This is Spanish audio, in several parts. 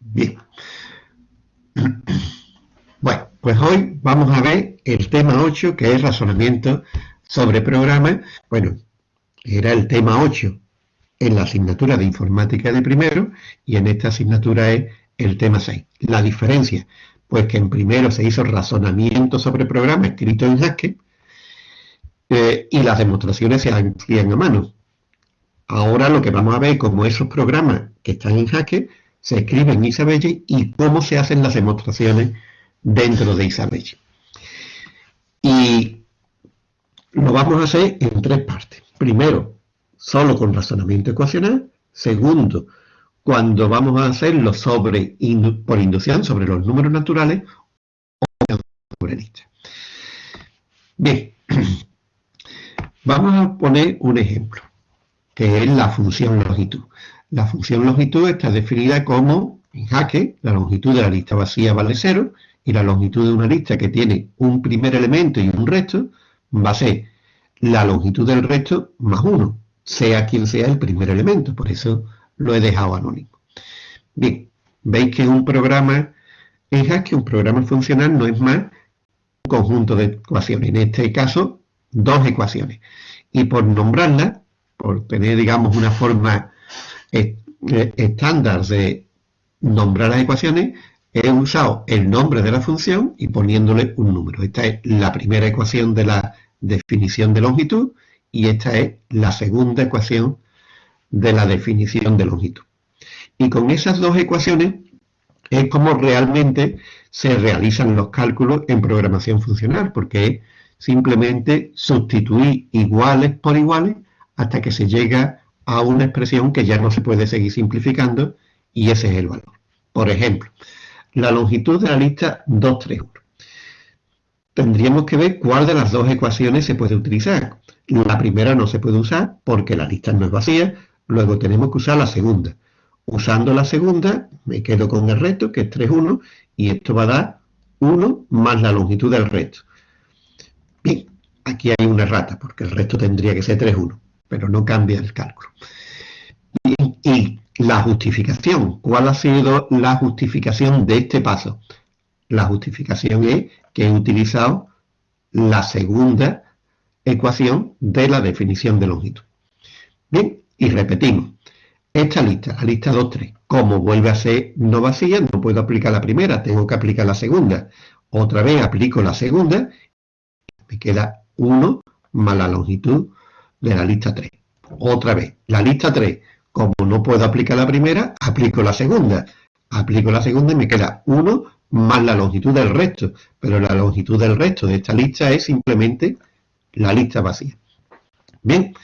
Bien. Bueno, pues hoy vamos a ver el tema 8, que es razonamiento sobre programas. Bueno, era el tema 8 en la asignatura de informática de primero y en esta asignatura es el tema 6. La diferencia, pues que en primero se hizo razonamiento sobre programas escrito en Haskell eh, y las demostraciones se hacían a mano. Ahora lo que vamos a ver es cómo esos programas que están en Haskell se escriben en Isabelle y cómo se hacen las demostraciones dentro de Isabelle. Y lo vamos a hacer en tres partes. Primero, solo con razonamiento ecuacional. Segundo, cuando vamos a hacerlo sobre, por inducción sobre los números naturales o sobre listas. Bien, vamos a poner un ejemplo, que es la función longitud. La función longitud está definida como, en jaque, la longitud de la lista vacía vale 0 y la longitud de una lista que tiene un primer elemento y un resto va a ser la longitud del resto más 1, sea quien sea el primer elemento. Por eso lo he dejado anónimo. Bien, veis que un programa en Haskell, un programa funcional, no es más un conjunto de ecuaciones. En este caso, dos ecuaciones. Y por nombrarlas, por tener, digamos, una forma eh, estándar de nombrar las ecuaciones, he usado el nombre de la función y poniéndole un número. Esta es la primera ecuación de la definición de longitud y esta es la segunda ecuación de la definición de longitud. Y con esas dos ecuaciones es como realmente se realizan los cálculos en programación funcional, porque es simplemente sustituir iguales por iguales hasta que se llega a una expresión que ya no se puede seguir simplificando y ese es el valor. Por ejemplo, la longitud de la lista 231. Tendríamos que ver cuál de las dos ecuaciones se puede utilizar. La primera no se puede usar porque la lista no es vacía, luego tenemos que usar la segunda. Usando la segunda, me quedo con el resto, que es 3,1, y esto va a dar 1 más la longitud del resto. Bien, aquí hay una errata, porque el resto tendría que ser 3,1, pero no cambia el cálculo. y la justificación, ¿cuál ha sido la justificación de este paso? La justificación es que he utilizado la segunda ecuación de la definición de longitud. Bien, y repetimos. Esta lista, la lista 2, 3, como vuelve a ser no vacía, no puedo aplicar la primera, tengo que aplicar la segunda. Otra vez aplico la segunda, me queda 1 más la longitud de la lista 3. Otra vez, la lista 3, como no puedo aplicar la primera, aplico la segunda. Aplico la segunda y me queda 1 más la longitud del resto. Pero la longitud del resto de esta lista es simplemente la lista vacía. Bien,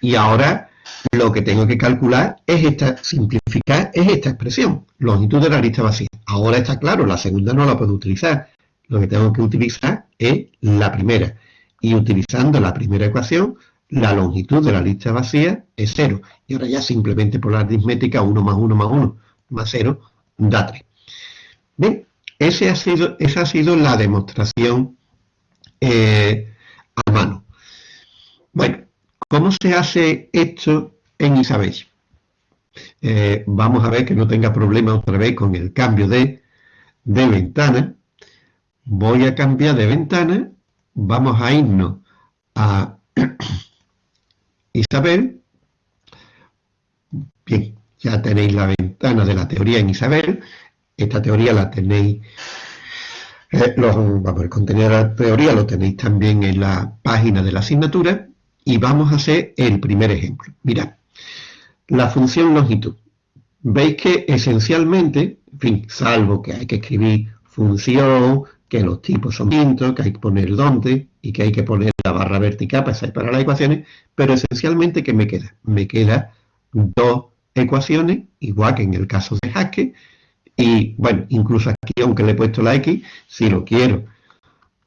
y ahora lo que tengo que calcular es esta, simplificar, es esta expresión, longitud de la lista vacía. Ahora está claro, la segunda no la puedo utilizar. Lo que tengo que utilizar es la primera. Y utilizando la primera ecuación, la longitud de la lista vacía es 0. Y ahora ya simplemente por la aritmética 1 más 1 más 1 más 0 da 3. Bien, ha sido, esa ha sido la demostración eh, a mano. Bueno, ¿cómo se hace esto en Isabel? Eh, vamos a ver que no tenga problema otra vez con el cambio de, de ventana. Voy a cambiar de ventana. Vamos a irnos a Isabel. Bien, ya tenéis la ventana de la teoría en Isabel. Esta teoría la tenéis, eh, el contenido de la teoría lo tenéis también en la página de la asignatura y vamos a hacer el primer ejemplo. Mirad, la función longitud. Veis que esencialmente, en fin, salvo que hay que escribir función, que los tipos son distintos, que hay que poner dónde y que hay que poner la barra vertical para las ecuaciones, pero esencialmente, ¿qué me queda? Me queda dos ecuaciones, igual que en el caso de Haskell, y bueno, incluso aquí, aunque le he puesto la X, si lo quiero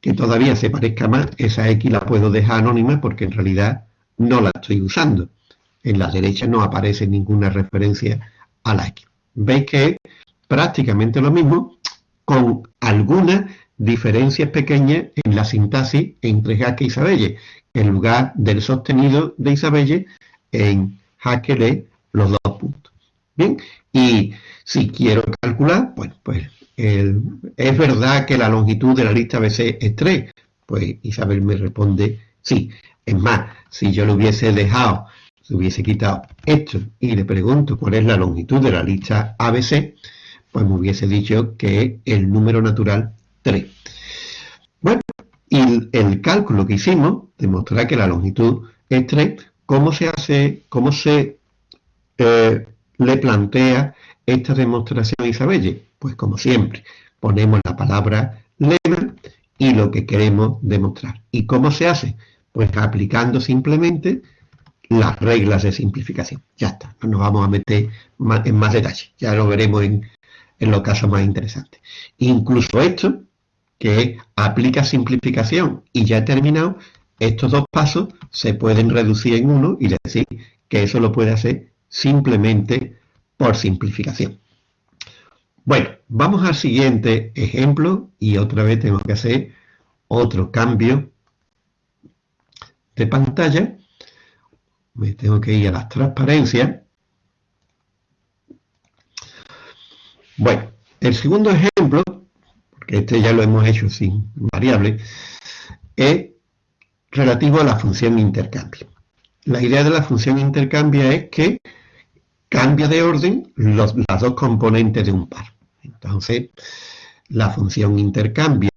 que todavía se parezca más, esa X la puedo dejar anónima porque en realidad no la estoy usando. En la derecha no aparece ninguna referencia a la X. Veis que es prácticamente lo mismo, con algunas diferencias pequeñas en la sintaxis entre Haskell y Isabelle. En lugar del sostenido de Isabelle, en Haskell es los dos puntos. Bien, y si quiero calcular, pues es verdad que la longitud de la lista ABC es 3. Pues Isabel me responde sí. Es más, si yo le hubiese dejado, si hubiese quitado esto y le pregunto cuál es la longitud de la lista ABC, pues me hubiese dicho que el número natural 3. Bueno, y el, cálculo que hicimos demostrará que la longitud es 3. ¿Cómo se hace, cómo se eh, le plantea esta demostración a Isabelle? Pues como siempre, ponemos la palabra lema y lo que queremos demostrar. ¿Y cómo se hace? Pues aplicando simplemente las reglas de simplificación. Ya está, no nos vamos a meter en más detalle, ya lo veremos en, en los casos más interesantes. Incluso esto, que aplica simplificación y ya he terminado, estos dos pasos se pueden reducir en uno y decir que eso lo puede hacer simplemente por simplificación. Bueno, vamos al siguiente ejemplo y otra vez tengo que hacer otro cambio de pantalla. Me tengo que ir a las transparencias. Bueno, el segundo ejemplo, este ya lo hemos hecho sin variable, es relativo a la función intercambio. La idea de la función intercambio es que cambia de orden los, las dos componentes de un par. Entonces, la función intercambia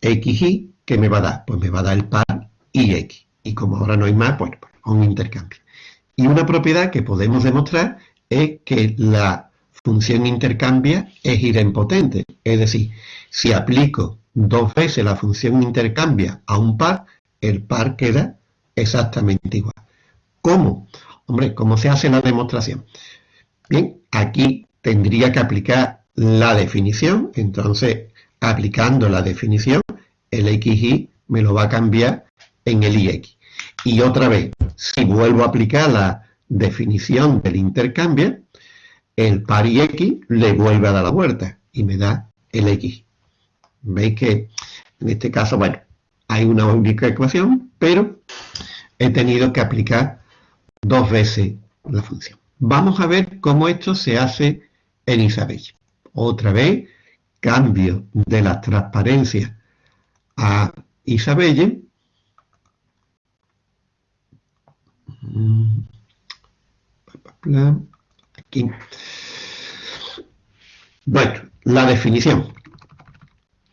x, y, ¿qué me va a dar? Pues me va a dar el par y x. Y como ahora no hay más, bueno, pues un intercambio. Y una propiedad que podemos demostrar es que la función intercambia es idempotente. Es decir, si aplico dos veces la función intercambia a un par, el par queda exactamente igual. ¿Cómo? Hombre, ¿cómo se hace la demostración? Bien, aquí tendría que aplicar la definición, entonces aplicando la definición, el xy me lo va a cambiar en el ix. Y otra vez, si vuelvo a aplicar la definición del intercambio, el par y x le vuelve a dar la vuelta y me da el x. Veis que en este caso, bueno, hay una única ecuación, pero he tenido que aplicar dos veces la función. Vamos a ver cómo esto se hace en Isabel. Otra vez, cambio de la transparencia a Isabelle. Bueno, la definición.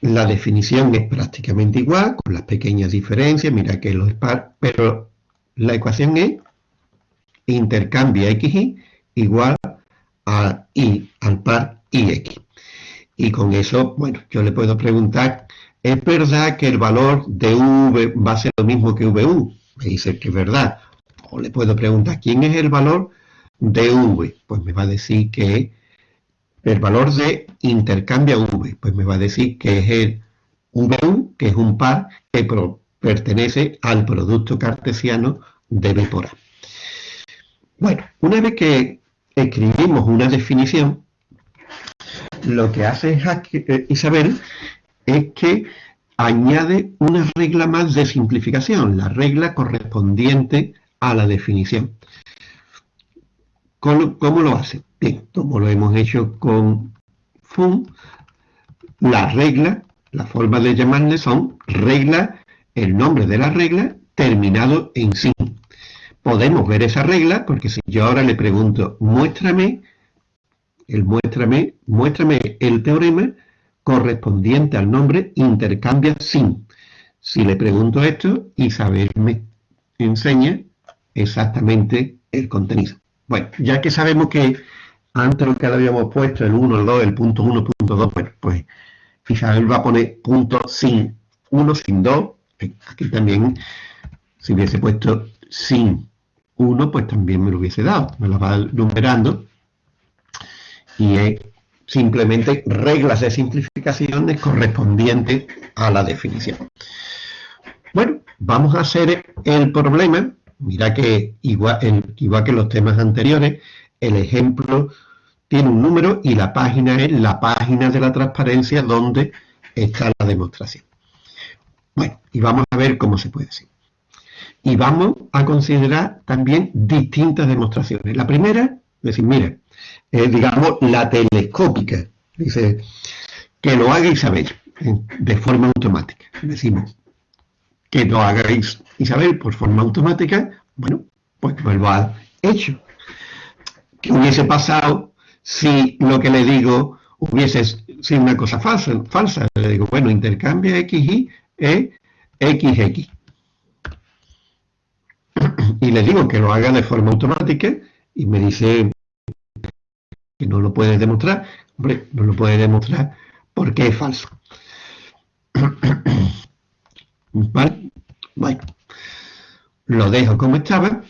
La definición es prácticamente igual, con las pequeñas diferencias, mira que los par, pero la ecuación es intercambia xy igual a y al par ix. Y con eso, bueno, yo le puedo preguntar, ¿es verdad que el valor de v va a ser lo mismo que vu? Me dice que es verdad. O le puedo preguntar, ¿quién es el valor de v? Pues me va a decir que el valor de intercambia v, pues me va a decir que es el vu, que es un par que pertenece al producto cartesiano de B por A. Bueno, una vez que escribimos una definición, lo que hace eh, Isabel es que añade una regla más de simplificación, la regla correspondiente a la definición. ¿Cómo, lo hace? Bien, como lo hemos hecho con fun, la regla, la forma de llamarle son regla, el nombre de la regla terminado en sin. Podemos ver esa regla porque si yo ahora le pregunto, muéstrame, el muéstrame, muéstrame el teorema correspondiente al nombre intercambia sin. Si le pregunto esto, Isabel me enseña exactamente el contenido. Bueno, ya que sabemos que antes lo que habíamos puesto, el 1, el 2, el punto 1, punto 2, bueno, pues Isabel va a poner punto sin 1, sin 2. Aquí también, si hubiese puesto sin 1, pues también me lo hubiese dado. Me lo va numerando. Y es simplemente reglas de simplificaciones correspondientes a la definición. Bueno, vamos a hacer el problema Mira que igual, que los temas anteriores, el ejemplo tiene un número y la página es la página de la transparencia donde está la demostración. Bueno, y vamos a ver cómo se puede hacer. Y vamos a considerar también distintas demostraciones. La primera, decir, mire, digamos, la telescópica. Dice, que lo haga Isabel de forma automática. Decimos, que lo haga Isabel por forma automática, bueno, pues lo ha hecho. ¿Qué hubiese pasado si lo que le digo hubiese sido una cosa falsa? falsa? Le digo, bueno, intercambia XY es XX. Y le digo que lo haga de forma automática y me dice que no lo puede demostrar. Hombre, no lo puede demostrar porque es falso. ¿Vale? Bueno, lo dejo como estaba.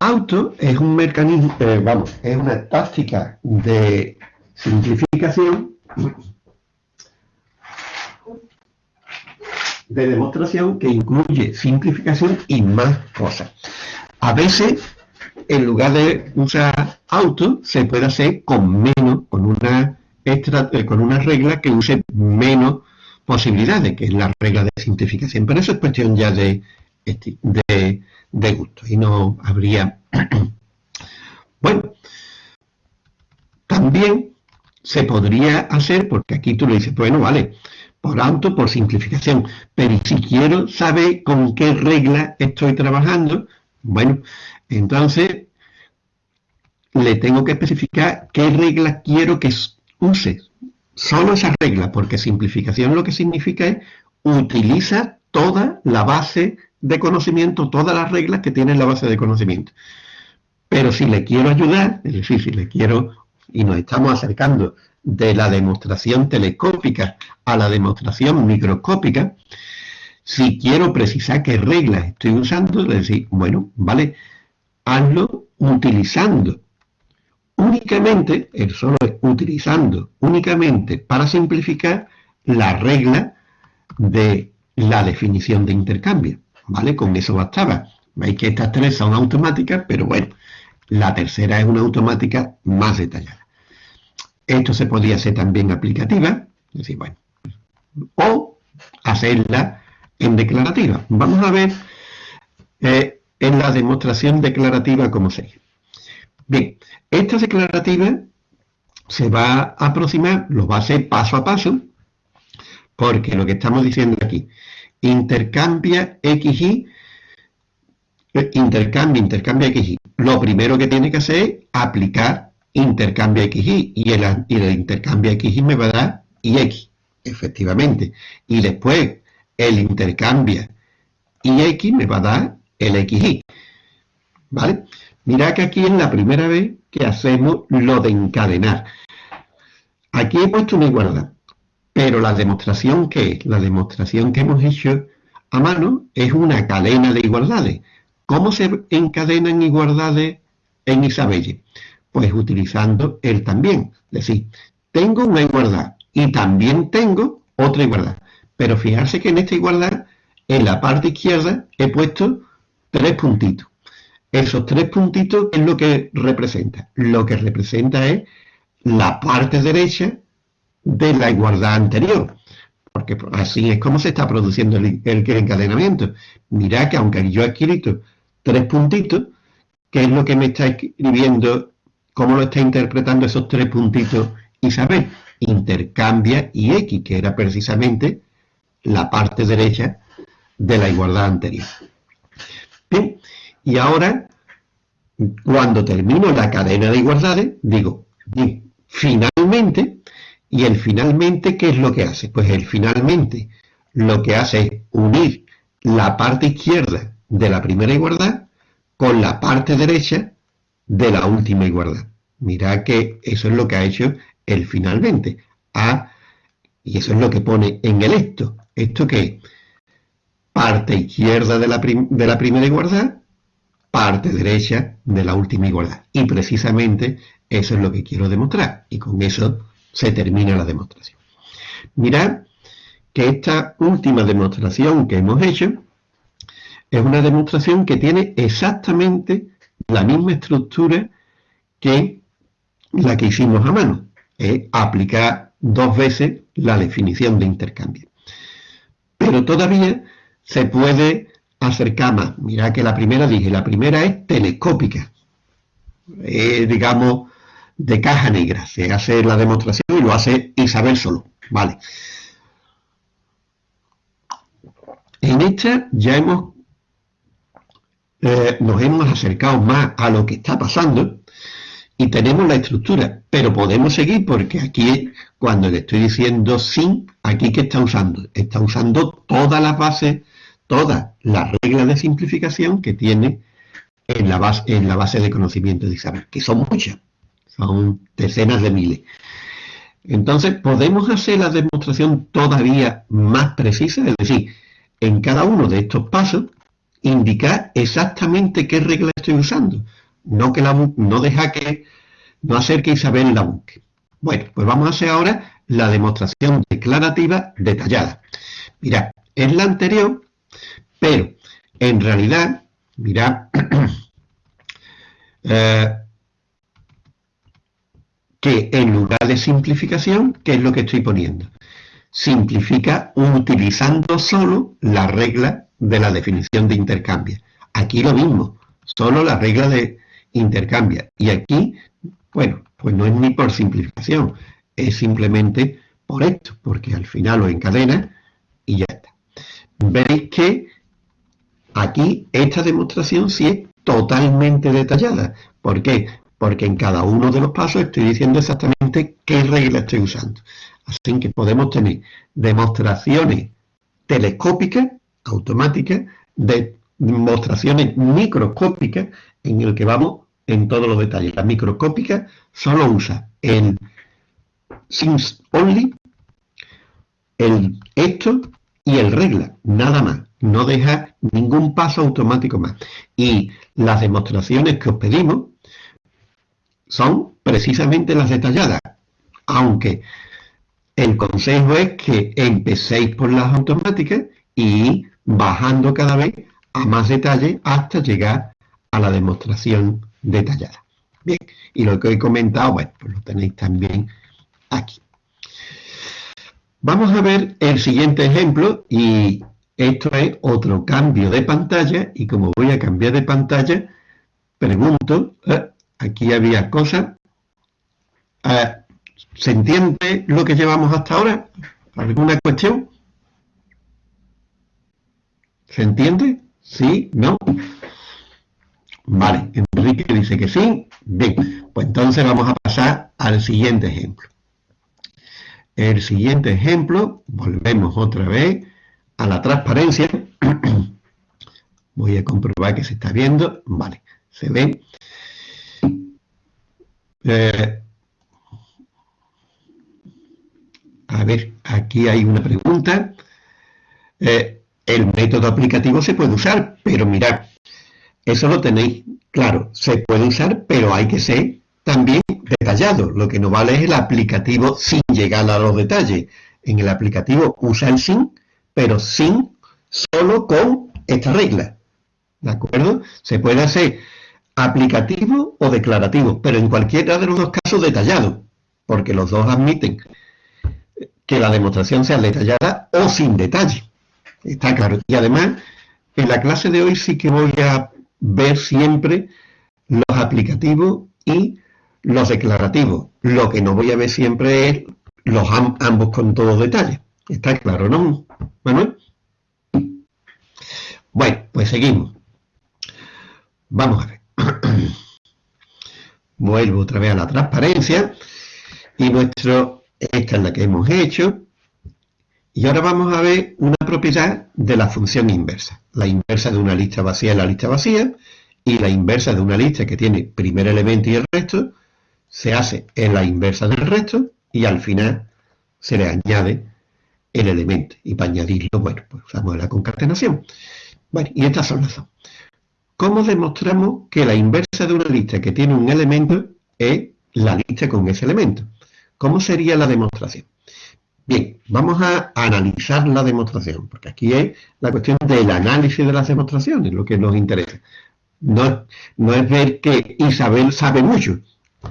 Auto es un mecanismo, eh, vamos, es una táctica de simplificación de demostración que incluye simplificación y más cosas. A veces, en lugar de usar auto, se puede hacer con menos, con una, extra, eh, con una regla que use menos posibilidades, que es la regla de simplificación. Pero eso es cuestión ya de, de, gusto y no habría... bueno, también se podría hacer, porque aquí tú le dices, bueno, vale, por auto, por simplificación, pero si quiero saber con qué regla estoy trabajando, bueno, entonces le tengo que especificar qué regla quiero que use. Solo esa regla, porque simplificación lo que significa es utiliza toda la base de conocimiento, todas las reglas que tiene la base de conocimiento. Pero si le quiero ayudar, es decir, si le quiero, y nos estamos acercando de la demostración telescópica a la demostración microscópica, si quiero precisar qué reglas estoy usando, le decir, bueno, vale, hazlo utilizando únicamente, el solo es utilizando únicamente para simplificar la regla de la definición de intercambio. ¿vale? Con eso bastaba. Veis que estas tres son automáticas, pero bueno, la tercera es una automática más detallada. Esto se podía hacer también aplicativa, es decir, bueno, o hacerla en declarativa. Vamos a ver eh, en la demostración declarativa cómo se Bien, esta declarativa se va a aproximar, lo va a hacer paso a paso, porque lo que estamos diciendo aquí, intercambia XY, eh, intercambia, intercambia XY. Lo primero que tiene que hacer es aplicar intercambia XY y el, y el intercambia XY me va a dar YX, efectivamente. Y después el intercambia YX me va a dar el XY. ¿Vale? Mira que aquí es la primera vez que hacemos lo de encadenar. Aquí he puesto una igualdad. Pero la demostración que es, la demostración que hemos hecho a mano es una cadena de igualdades. ¿Cómo se encadenan igualdades en Isabelle? Pues utilizando el también. Es decir, tengo una igualdad y también tengo otra igualdad. Pero fijarse que en esta igualdad, en la parte izquierda, he puesto tres puntitos. Esos tres puntitos, ¿qué es lo que representa? Lo que representa es la parte derecha de la igualdad anterior, porque así es como se está produciendo el, encadenamiento. Mirad que aunque yo he escrito tres puntitos, ¿qué es lo que me está escribiendo? ¿Cómo lo está interpretando esos tres puntitos Isabel? Intercambia y X, que era precisamente la parte derecha de la igualdad anterior. Bien, y ahora, cuando termino la cadena de igualdades, digo, finalmente, y el finalmente, ¿qué es lo que hace? Pues el finalmente lo que hace es unir la parte izquierda de la primera igualdad con la parte derecha de la última igualdad. Mirad que eso es lo que ha hecho el finalmente. A, y eso es lo que pone en el esto. ¿Esto qué? Parte izquierda de la, de la primera igualdad, parte derecha de la última igualdad. Y precisamente eso es lo que quiero demostrar. Y con eso se termina la demostración. Mirad que esta última demostración que hemos hecho es una demostración que tiene exactamente la misma estructura que la que hicimos a mano. Es aplicar dos veces la definición de intercambio. Pero todavía se puede acercar más. Mirad que la primera dije, la primera es telescópica. digamos, de caja negra. Se hace la demostración y lo hace Isabel solo. Vale. En esta ya hemos eh, nos hemos acercado más a lo que está pasando y tenemos la estructura, pero podemos seguir porque aquí cuando le estoy diciendo sin, aquí ¿qué está usando? Está usando todas las bases, todas las reglas de simplificación que tiene en la base, en de conocimiento de Isabel, que son muchas, son decenas de miles. Entonces, podemos hacer la demostración todavía más precisa, es decir, en cada uno de estos pasos, indicar exactamente qué regla estoy usando, no, que la, no deja que, no hacer que Isabel la busque. Bueno, pues vamos a hacer ahora la demostración declarativa detallada. Mira, es la anterior, pero en realidad, mira, eh, que en lugar de simplificación, ¿qué es lo que estoy poniendo? Simplifica utilizando solo la regla de la definición de intercambio. Aquí lo mismo, solo la regla de intercambio. Y aquí, bueno, pues no es ni por simplificación, es simplemente por esto, porque al final lo encadena y ya está. Veis que aquí esta demostración sí es totalmente detallada. ¿Por qué? Porque en cada uno de los pasos estoy diciendo exactamente qué regla estoy usando. Así que podemos tener demostraciones telescópicas automática de demostraciones microscópicas en el que vamos en todos los detalles. La microscópica solo usa el since only, el esto y el regla, nada más. No deja ningún paso automático más. Y las demostraciones que os pedimos son precisamente las detalladas, aunque el consejo es que empecéis por las automáticas y bajando cada vez a más detalle hasta llegar a la demostración detallada. Bien, y lo que he comentado, bueno, pues lo tenéis también aquí. Vamos a ver el siguiente ejemplo y esto es otro cambio de pantalla y como voy a cambiar de pantalla, pregunto, eh, aquí había cosas, eh, ¿se entiende lo que llevamos hasta ahora? ¿Alguna cuestión? ¿Se entiende? ¿Sí? ¿No? Vale, Enrique dice que sí. Bien, pues entonces vamos a pasar al siguiente ejemplo. El siguiente ejemplo, volvemos otra vez a la transparencia. Voy a comprobar que se está viendo. Vale, se ve. Eh, a ver, aquí hay una pregunta. Eh, el método aplicativo se puede usar, pero mirad, eso lo tenéis claro, se puede usar, pero hay que ser también detallado. Lo que no vale es el aplicativo sin llegar a los detalles. En el aplicativo usa el sin, pero sin solo con esta regla. ¿De acuerdo? Se puede hacer aplicativo o declarativo, pero en cualquiera de los dos casos detallado, porque los dos admiten que la demostración sea detallada o sin detalle. Está claro. Y además, en la clase de hoy sí que voy a ver siempre los aplicativos y los declarativos. Lo que no voy a ver siempre es los ambos con todos detalles. Está claro, ¿no, Manuel? Bueno, pues seguimos. Vamos a ver. Vuelvo otra vez a la transparencia. Y nuestro, esta es la que hemos hecho. Y ahora vamos a ver una propiedad de la función inversa. La inversa de una lista vacía es la lista vacía y la inversa de una lista que tiene primer elemento y el resto se hace en la inversa del resto y al final se le añade el elemento. Y para añadirlo, bueno, pues usamos la concatenación. Bueno, y estas son las dos. ¿Cómo demostramos que la inversa de una lista que tiene un elemento es la lista con ese elemento? ¿Cómo sería la demostración? Bien, vamos a analizar la demostración, porque aquí es la cuestión del análisis de las demostraciones, lo que nos interesa. No, no es ver que Isabel sabe mucho.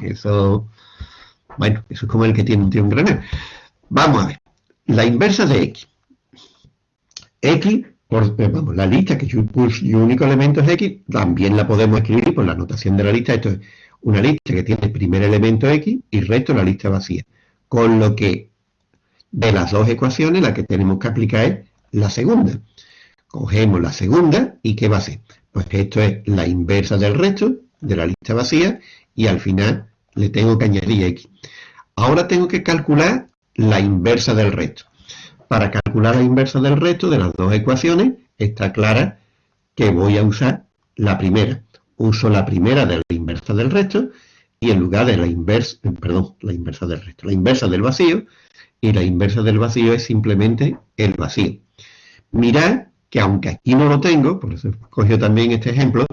Eso, bueno, eso es como el que tiene un tío en granel. Vamos a ver, la inversa de X. X, por, eh, vamos, la lista que su único elemento es X, también la podemos escribir por la notación de la lista. Esto es una lista que tiene primer elemento X y resto la lista vacía. Con lo que de las dos ecuaciones la que tenemos que aplicar es la segunda. Cogemos la segunda y ¿qué va a ser? Pues esto es la inversa del resto de la lista vacía y al final le tengo que añadir X. Ahora tengo que calcular la inversa del resto. Para calcular la inversa del resto de las dos ecuaciones está clara que voy a usar la primera. Uso la primera de la inversa del resto y en lugar de la inversa, perdón, la inversa del resto, la inversa del vacío, y la inversa del vacío es simplemente el vacío. Mirad que aunque aquí no lo tengo, por eso cogió también este ejemplo,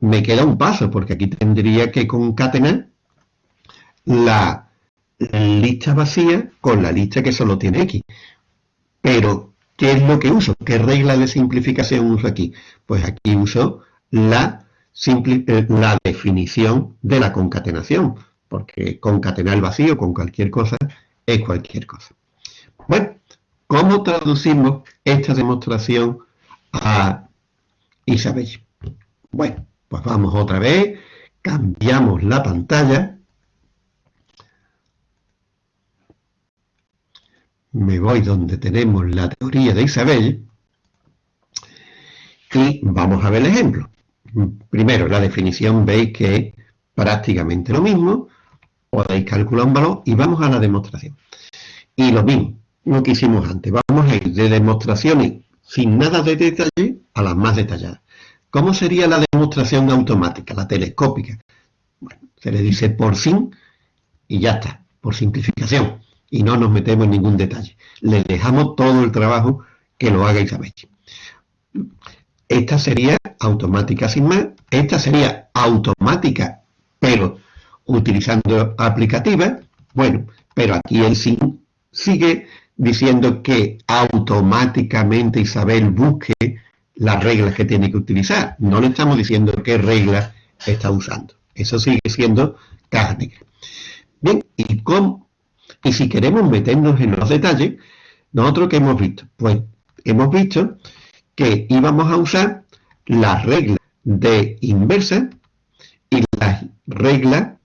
me queda un paso, porque aquí tendría que concatenar la lista vacía con la lista que solo tiene X. Pero, ¿qué es lo que uso? ¿Qué regla de simplificación uso aquí? Pues aquí uso la, eh, definición de la concatenación, porque concatenar vacío con cualquier cosa es cualquier cosa. Bueno, ¿cómo traducimos esta demostración a Isabel? Bueno, pues vamos otra vez, cambiamos la pantalla, me voy donde tenemos la teoría de Isabel y vamos a ver el ejemplo. Primero, la definición veis que es prácticamente lo mismo, podéis calcular un valor y vamos a la demostración. Y lo mismo, lo que hicimos antes, vamos a ir de demostraciones sin nada de detalle a las más detalladas. ¿Cómo sería la demostración automática, la telescópica? Bueno, se le dice por sin y ya está, por simplificación. Y no nos metemos en ningún detalle. Le dejamos todo el trabajo que lo haga Isabel. Esta sería automática sin más. Esta sería automática, pero utilizando aplicativa. Bueno, pero aquí el sin sigue diciendo que automáticamente Isabel busque las reglas que tiene que utilizar. No le estamos diciendo qué regla está usando. Eso sigue siendo caja Bien, ¿y, y si queremos meternos en los detalles, nosotros que hemos visto? Pues hemos visto que íbamos a usar la regla de inversa y la regla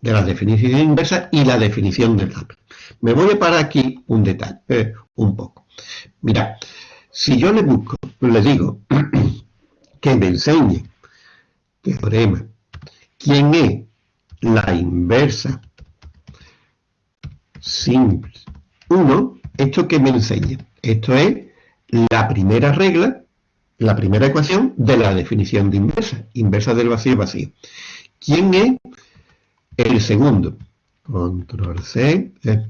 de la definición inversa y la definición del APE. Me voy a parar aquí un detalle, eh, un poco. Mira, si yo le busco, le digo que me enseñe teorema, quién es la inversa simple 1, esto que me enseña. Esto es la primera regla, la primera ecuación de la definición de inversa, inversa del vacío vacío. ¿Quién es el segundo? Control C. Eh.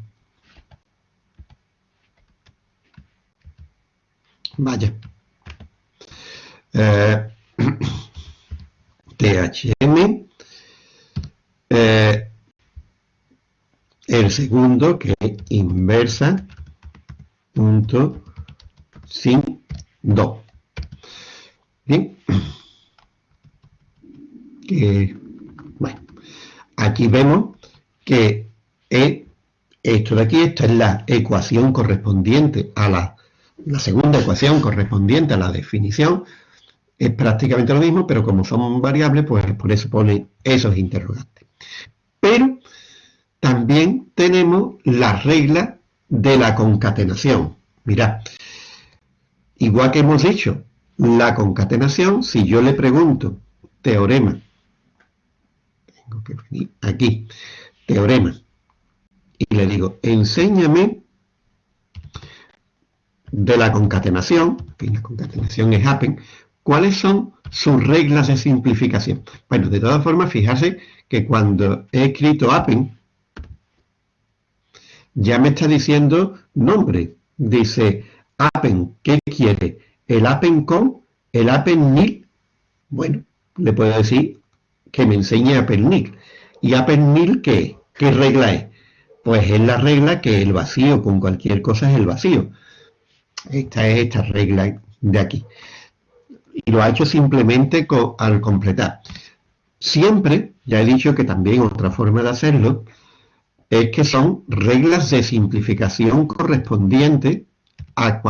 Vaya. Eh, THM. Eh, el segundo que es inversa punto sin 2. Bien. Que, bueno, aquí vemos que es esto de aquí, esta es la ecuación correspondiente a la, la segunda ecuación correspondiente a la definición, es prácticamente lo mismo, pero como son variables, pues por eso pone esos interrogantes. Pero también tenemos la regla de la concatenación. Mirad, igual que hemos dicho, la concatenación, si yo le pregunto teorema, tengo que venir aquí, teorema, y le digo, enséñame de la concatenación, que la concatenación es happen, cuáles son sus reglas de simplificación. Bueno, de todas formas, fijarse que cuando he escrito happen, ya me está diciendo nombre. Dice, appen, ¿qué quiere? ¿El appen con? ¿El appen nil? Bueno, le puedo decir que me enseñe appen nil. ¿Y appen nil qué? ¿Qué regla es? Pues es la regla que el vacío con cualquier cosa es el vacío. Esta es esta regla de aquí. Y lo ha hecho simplemente al completar. Siempre, ya he dicho que también otra forma de hacerlo, es que son reglas de simplificación correspondientes a,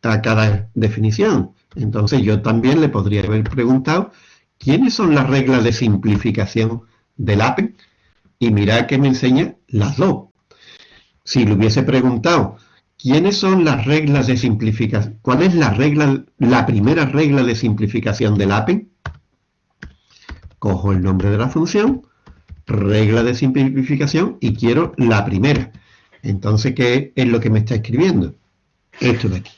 cada definición. Entonces yo también le podría haber preguntado ¿quiénes son las reglas de simplificación del APEN? Y mirad que me enseña las dos. Si le hubiese preguntado, ¿quiénes son las reglas de simplificación? ¿Cuál es la regla, la primera regla de simplificación del APEN? Cojo el nombre de la función, regla de simplificación y quiero la primera. Entonces, ¿qué es lo que me está escribiendo? Esto de aquí.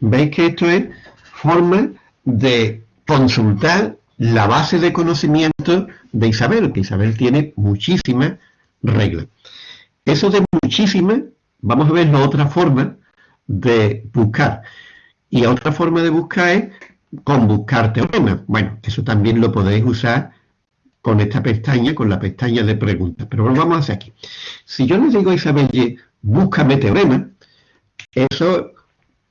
¿Veis que esto es forma de consultar la base de conocimiento de Isabel, que Isabel tiene muchísimas reglas. Eso de muchísimas, vamos a ver la otra forma de buscar. Y otra forma de buscar es con buscar teoremas. Bueno, eso también lo podéis usar con esta pestaña, con la pestaña de preguntas. Pero vamos a hacer aquí. Si yo le digo a Isabel, búscame teoremas, eso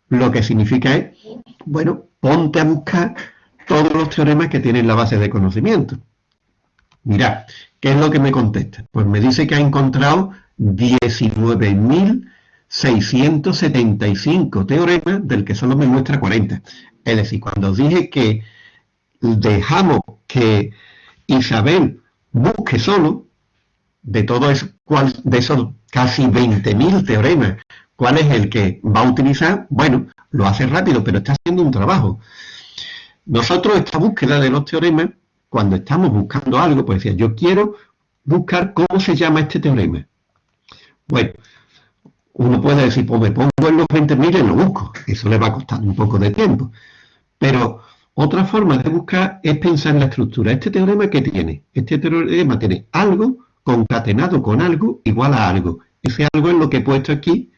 lo que significa es, bueno, ponte a buscar todos los teoremas que tienen la base de conocimiento. Mirad, ¿qué es lo que me contesta? Pues me dice que ha encontrado 19.675 teoremas, del que solo me muestra 40. Es decir, cuando dije que dejamos que Isabel busque solo, de todos de esos casi 20.000 teoremas, cuál es el que va a utilizar, bueno, lo hace rápido, pero está haciendo un trabajo. Nosotros esta búsqueda de los teoremas, cuando estamos buscando algo, pues decía, yo quiero buscar cómo se llama este teorema. Bueno, uno puede decir, pues me pongo en los 20.000 y lo busco. Eso le va a costar un poco de tiempo. Pero otra forma de buscar es pensar en la estructura. ¿Este teorema qué tiene? Este teorema tiene algo concatenado con algo igual a algo. Ese algo es lo que he puesto aquí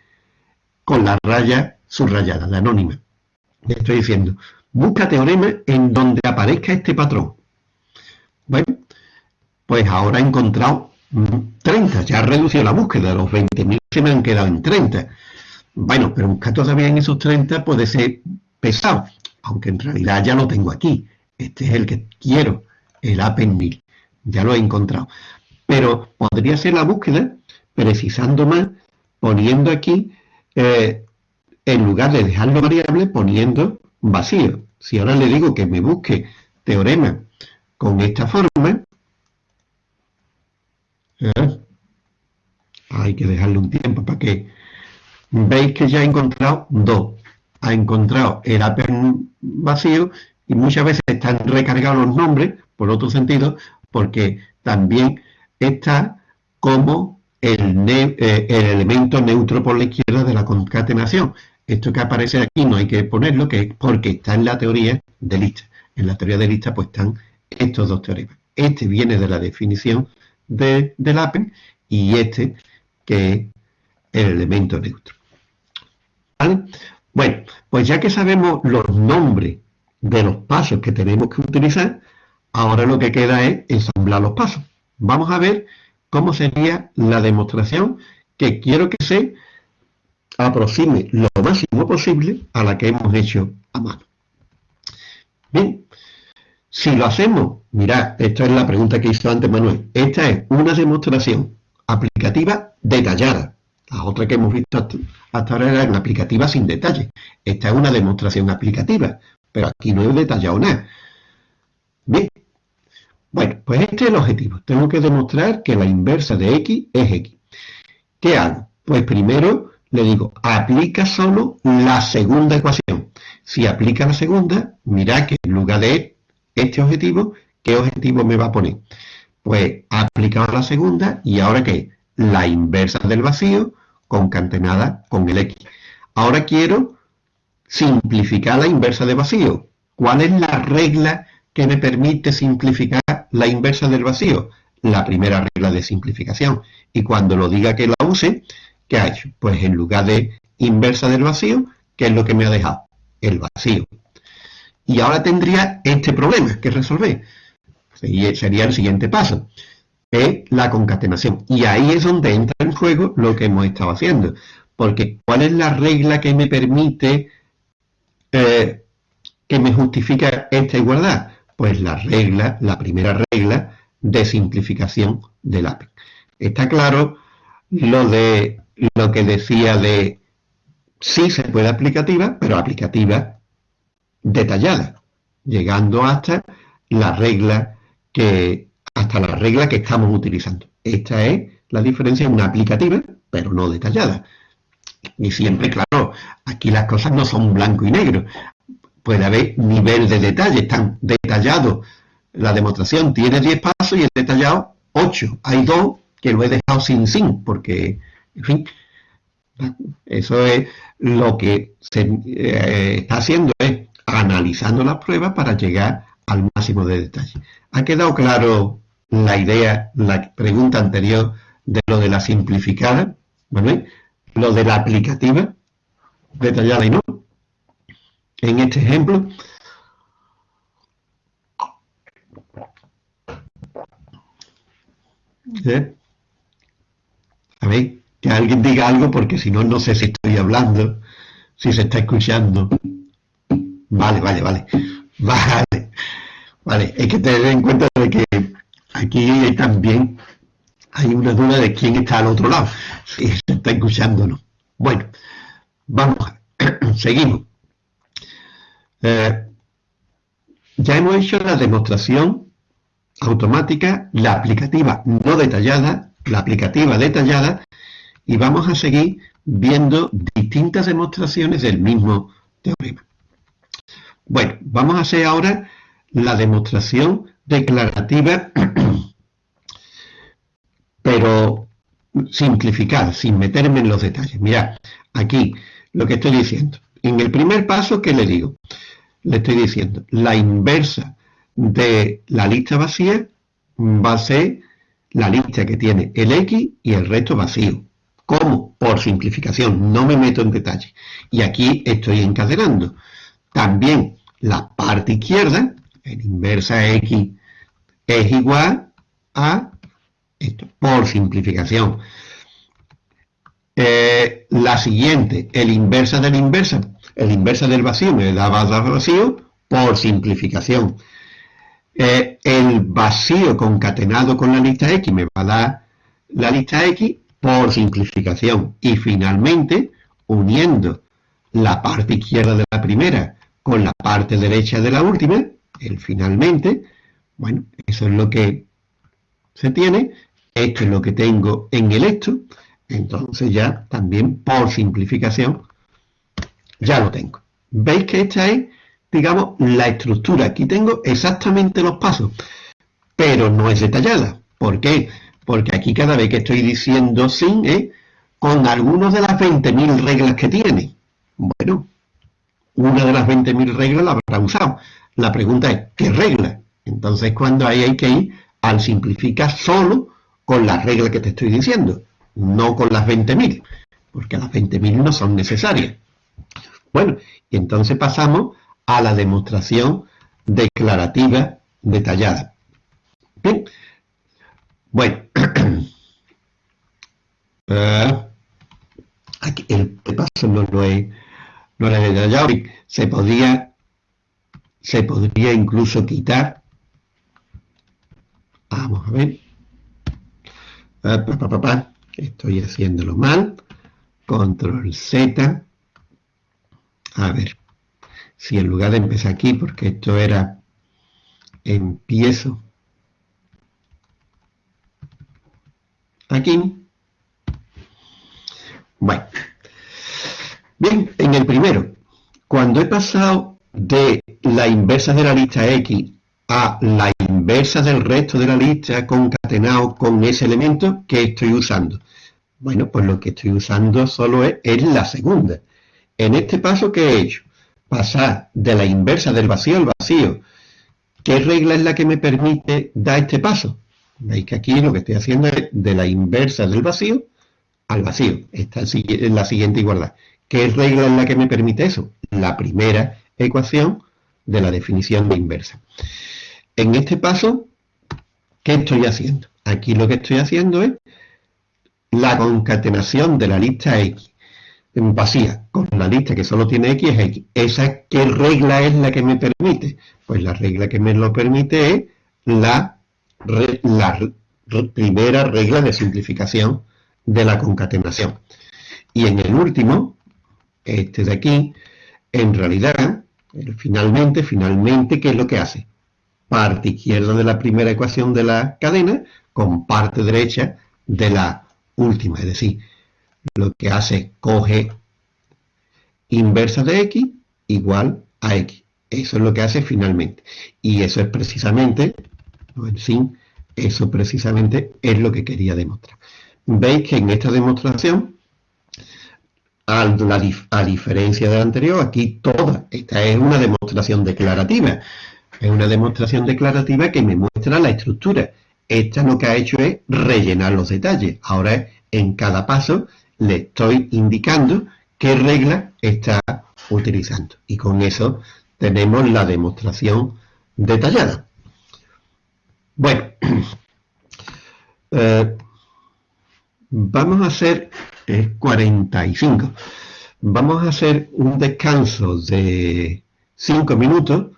con la raya subrayada, la anónima. Le estoy diciendo, busca teorema en donde aparezca este patrón. Bueno, pues ahora he encontrado 30, ya ha reducido la búsqueda, los 20.000 se me han quedado en 30. Bueno, pero buscar todavía en esos 30 puede ser pesado, aunque en realidad ya lo tengo aquí. Este es el que quiero, el 1000. Ya lo he encontrado. Pero podría ser la búsqueda, precisando más, poniendo aquí, eh, en lugar de dejarlo variable, poniendo vacío. Si ahora le digo que me busque teorema con esta forma, ¿eh? hay que dejarle un tiempo para que veis que ya he encontrado dos. Ha encontrado el APEN vacío y muchas veces están recargados los nombres, por otro sentido, porque también está como el, eh, el elemento neutro por la izquierda de la concatenación. Esto que aparece aquí no hay que ponerlo, que es porque está en la teoría de lista. En la teoría de lista pues están estos dos teoremas. Este viene de la definición de, del APEN y este que es el elemento neutro. ¿Vale? Bueno, pues ya que sabemos los nombres de los pasos que tenemos que utilizar, ahora lo que queda es ensamblar los pasos. Vamos a ver cómo sería la demostración que quiero que se aproxime lo máximo posible a la que hemos hecho a mano. Bien, si lo hacemos, mirad, esta es la pregunta que hizo antes Manuel, esta es una demostración aplicativa detallada. La otra que hemos visto hasta, ahora era una aplicativa sin detalle. Esta es una demostración aplicativa, pero aquí no he detallado nada. Bien, bueno, pues este es el objetivo. Tengo que demostrar que la inversa de x es x. ¿Qué hago? Pues primero le digo, aplica solo la segunda ecuación. Si aplica la segunda, mira que en lugar de este objetivo, ¿qué objetivo me va a poner? Pues aplicado la segunda y ahora qué? La inversa del vacío concatenada con el x. Ahora quiero simplificar la inversa de vacío. ¿Cuál es la regla que me permite simplificar la inversa del vacío? La primera regla de simplificación. Y cuando lo diga que la use, ¿Qué ha hecho? Pues en lugar de inversa del vacío, ¿qué es lo que me ha dejado? El vacío. Y ahora tendría este problema que resolver. Sería el siguiente paso. Es la concatenación. Y ahí es donde entra en juego lo que hemos estado haciendo. Porque ¿cuál es la regla que me permite, eh, que me justifica esta igualdad? Pues la regla, la primera regla de simplificación del APE. Está claro lo de lo que decía de sí se puede aplicativa, pero aplicativa detallada, llegando hasta la regla que, hasta la regla que estamos utilizando. Esta es la diferencia en una aplicativa, pero no detallada. Y siempre, claro, aquí las cosas no son blanco y negro. Puede haber nivel de detalle, están detallados. La demostración tiene 10 pasos y he detallado 8. Hay dos que lo he dejado sin sin, porque, en fin, eso es lo que se eh, está haciendo, es analizando las pruebas para llegar al máximo de detalle. ¿Ha quedado claro la idea, la pregunta anterior de lo de la simplificada? ¿Vale? Lo de la aplicativa detallada y no. En este ejemplo, ¿Eh? A ver, que alguien diga algo porque si no, no sé si estoy hablando, si se está escuchando. Vale, vale, vale. Vale. Vale, hay que tener en cuenta de que aquí también hay una duda de quién está al otro lado, si se está no. Bueno, vamos, seguimos. Eh, ya hemos hecho la demostración automática, la aplicativa no detallada, la aplicativa detallada, y vamos a seguir viendo distintas demostraciones del mismo teorema. Bueno, vamos a hacer ahora la demostración declarativa, pero simplificada, sin meterme en los detalles. Mirad, aquí lo que estoy diciendo. En el primer paso, ¿qué le digo? Le estoy diciendo, la inversa de la lista vacía va a ser la lista que tiene el X y el resto vacío. ¿Cómo? Por simplificación, no me meto en detalle. Y aquí estoy encadenando. También la parte izquierda, el inversa X, es igual a esto, por simplificación. Eh, la siguiente, el inversa del inversa, el inversa del vacío me da vacío por simplificación. Eh, el vacío concatenado con la lista X me va a dar la lista X por simplificación. Y finalmente, uniendo la parte izquierda de la primera con la parte derecha de la última, el finalmente, bueno, eso es lo que se tiene, esto es lo que tengo en el esto, entonces ya también por simplificación ya lo tengo. ¿Veis que esta es digamos, la estructura. Aquí tengo exactamente los pasos, pero no es detallada. ¿Por qué? Porque aquí cada vez que estoy diciendo sin, ¿eh? con algunas de las 20.000 reglas que tiene. Bueno, una de las 20.000 reglas la habrá usado. La pregunta es, ¿qué regla? Entonces, cuando ahí hay que ir al simplificar solo con las reglas que te estoy diciendo, no con las 20.000, porque las 20.000 no son necesarias. Bueno, y entonces pasamos a la demostración declarativa detallada. Bien, bueno, uh, aquí el paso no lo he, no lo he detallado, se podría, se podría incluso quitar, vamos a ver, estoy haciéndolo mal, control Z, a ver, si en lugar de empezar aquí, porque esto era empiezo. Aquí. Bueno, bien, en el primero, cuando he pasado de la inversa de la lista X a la inversa del resto de la lista concatenado con ese elemento, ¿qué estoy usando? Bueno, pues lo que estoy usando solo es, la segunda. En este paso, ¿qué he hecho? pasar de la inversa del vacío al vacío. ¿Qué regla es la que me permite dar este paso? Veis que aquí lo que estoy haciendo es de la inversa del vacío al vacío. Esta es la siguiente igualdad. ¿Qué regla es la que me permite eso? La primera ecuación de la definición de inversa. En este paso, ¿qué estoy haciendo? Aquí lo que estoy haciendo es la concatenación de la lista X vacía con la lista que solo tiene X es X. ¿Esa qué regla es la que me permite? Pues la regla que me lo permite es la, primera regla de simplificación de la concatenación. Y en el último, este de aquí, en realidad, finalmente, finalmente, ¿qué es lo que hace? Parte izquierda de la primera ecuación de la cadena con parte derecha de la última. Es decir, lo que hace coge inversa de x igual a x. Eso es lo que hace finalmente. Y eso es precisamente, en fin, eso precisamente es lo que quería demostrar. Veis que en esta demostración, a, a diferencia de la anterior, aquí toda, esta es una demostración declarativa. Es una demostración declarativa que me muestra la estructura. Esta lo que ha hecho es rellenar los detalles. Ahora en cada paso le estoy indicando qué regla está utilizando. Y con eso tenemos la demostración detallada. Bueno, eh, vamos a hacer 45. Vamos a hacer un descanso de 5 minutos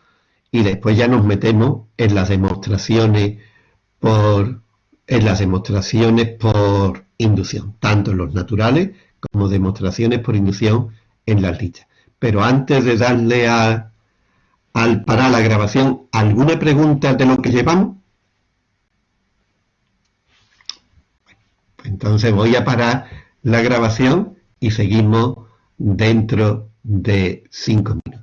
y después ya nos metemos en las demostraciones por en las demostraciones por inducción, tanto en los naturales como demostraciones por inducción en las listas. Pero antes de darle a, al parar la grabación, ¿alguna pregunta de lo que llevamos? Entonces voy a parar la grabación y seguimos dentro de cinco minutos.